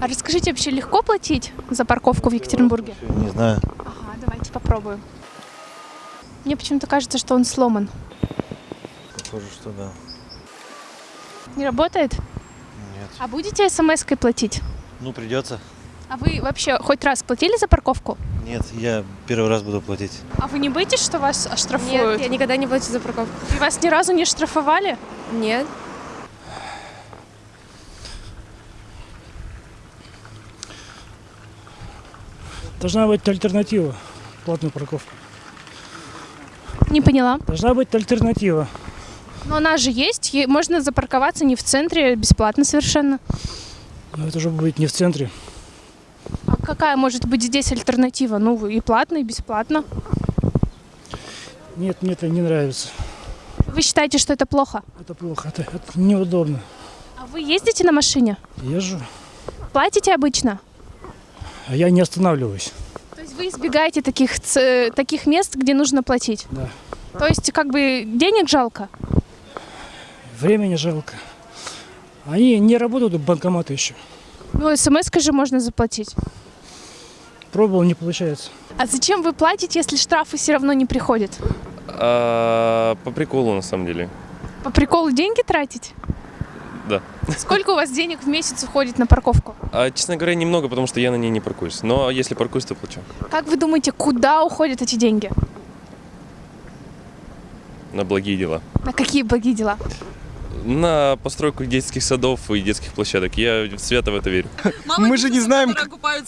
А расскажите, вообще легко платить за парковку в Екатеринбурге? Не знаю. Ага, давайте попробуем. Мне почему-то кажется, что он сломан. Похоже, что да. Не работает? Нет. А будете смс-кой платить? Ну, придется. А вы вообще хоть раз платили за парковку? Нет, я первый раз буду платить. А вы не боитесь, что вас Нет, оштрафуют? я никогда не плачу за парковку. И вас ни разу не штрафовали? Нет. Должна быть альтернатива платной парковке. Не поняла. Должна быть альтернатива. Но она же есть, е- можно запарковаться не в центре, бесплатно совершенно. Но это уже будет не в центре. А какая может быть здесь альтернатива? Ну, и платно, и бесплатно. Нет, мне это не нравится. Вы считаете, что это плохо? Это плохо, это, это неудобно. А вы ездите на машине? Езжу, Платите обычно? А я не останавливаюсь. То есть вы избегаете таких, таких мест, где нужно платить? Да. То есть как бы денег жалко? Времени жалко. Они не работают, банкоматы еще. Ну, смс же можно заплатить. Пробовал, не получается. А зачем вы платите, если штрафы все равно не приходят? А, по приколу, на самом деле. По приколу деньги тратить? Сколько у вас денег в месяц уходит на парковку? А, честно говоря, немного, потому что я на ней не паркуюсь. Но если паркуюсь, то плачу. Как вы думаете, куда уходят эти деньги? На благие дела. На какие благие дела? На постройку детских садов и детских площадок. Я свято в это верю. Мы же не знаем,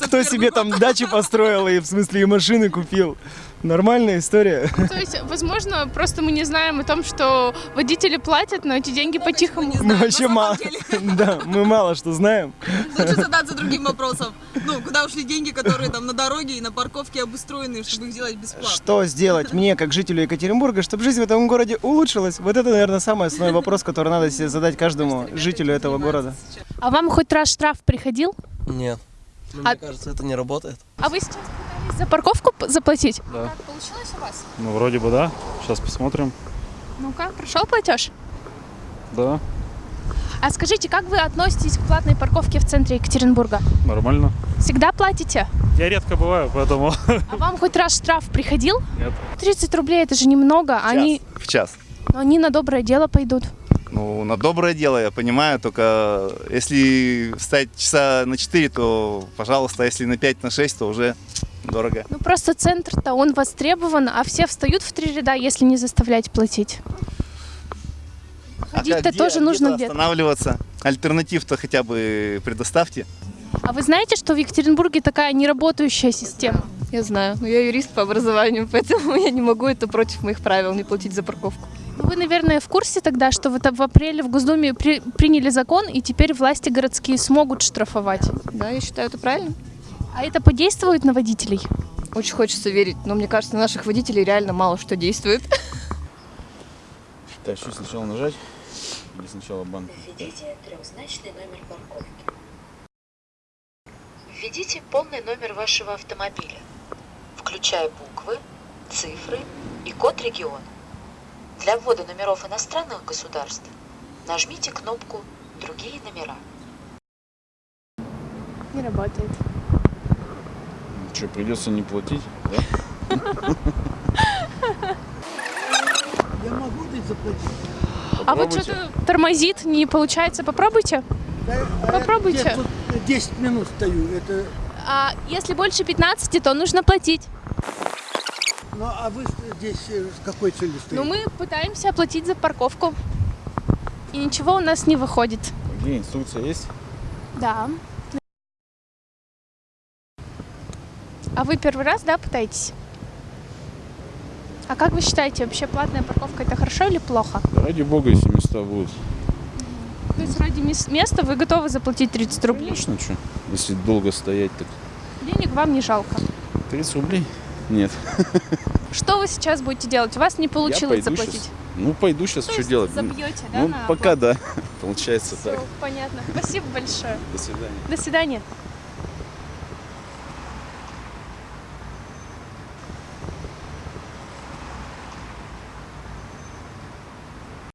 кто себе там дачи построил и в смысле и машины купил. Нормальная история. То есть, возможно, просто мы не знаем о том, что водители платят, но эти деньги по-тихому. Мы вообще мало. Да, мы мало что знаем. Лучше задаться другим вопросом. Ну, куда ушли деньги, которые там на дороге и на парковке обустроены, чтобы их сделать бесплатно? Что сделать мне, как жителю Екатеринбурга, чтобы жизнь в этом городе улучшилась? Вот это, наверное, самый основной вопрос, который надо себе задать каждому жителю этого города. А вам хоть раз штраф приходил? Нет. Ну, А- Мне кажется, это не работает. А вы сейчас за парковку заплатить? Да. Как получилось у вас? Ну, вроде бы да. Сейчас посмотрим. Ну-ка, прошел платеж? Да, А скажите, как вы относитесь к платной парковке в центре Екатеринбурга? нормально. Всегда платите? Я редко бываю, поэтому... А вам хоть раз штраф приходил? Нет. 30 рублей это же немного, а они, В час. но они на доброе дело пойдут. Ну, на доброе дело, я понимаю, только если встать часа на 4, то, пожалуйста, если на 5, на 6, то уже дорого. Ну просто центр-то он востребован, а все встают в три ряда, если не заставлять платить. А Ходить-то где- тоже нужно где-то где-то. останавливаться. Альтернатив-то хотя бы предоставьте. А вы знаете, что в Екатеринбурге такая неработающая система? Я знаю, но я юрист по образованию, поэтому я не могу это против моих правил не платить за парковку. Ну, Вы, наверное, в курсе тогда, что вот в апреле в Госдуме при- приняли закон, и теперь власти городские смогут штрафовать. Да, я считаю это правильно. А это подействует на водителей? Очень хочется верить, но мне кажется, на наших водителей реально мало что действует. Так, что сначала нажать? Или сначала банк? Введите трехзначный номер парковки. Введите полный номер вашего автомобиля, включая буквы, цифры и код региона. Для ввода номеров иностранных государств нажмите кнопку «Другие номера». Не работает. Что, придется не платить, да? Я могу здесь заплатить? А вот что-то тормозит, не получается. Попробуйте. Попробуйте. 10 минут стою. Это... А если больше 15, то нужно платить. Ну, а вы здесь с какой целью Но мы пытаемся оплатить за парковку. И ничего у нас не выходит. Где инструкция есть? Да. А вы первый раз, да, пытаетесь? А как вы считаете, вообще платная парковка это хорошо или плохо? Ради бога, если места будут. То есть ради мес- места вы готовы заплатить 30 рублей? Конечно, что? Если долго стоять, так Денег вам не жалко. 30 рублей? Нет. Что вы сейчас будете делать? У вас не получилось заплатить. щас. Ну, пойду сейчас, То что делать? забьете, да, Ну, пока да. Получается Всё, так. понятно. Спасибо большое. До свидания. До свидания.